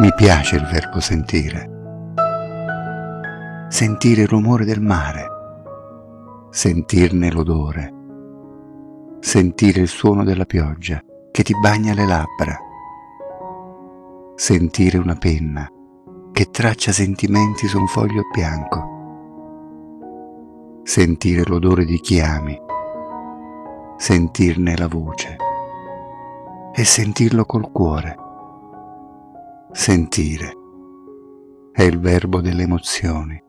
Mi piace il verbo sentire. Sentire il rumore del mare, sentirne l'odore, sentire il suono della pioggia che ti bagna le labbra, sentire una penna che traccia sentimenti su un foglio bianco, sentire l'odore di chi ami, sentirne la voce. E sentirlo col cuore. Sentire è il verbo delle emozioni.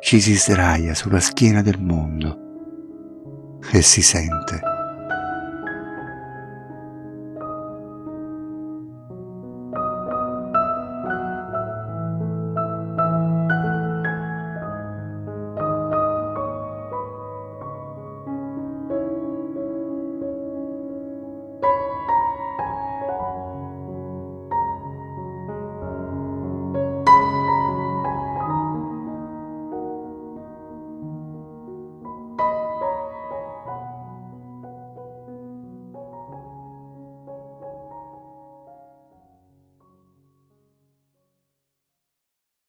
Ci si sdraia sulla schiena del mondo e si sente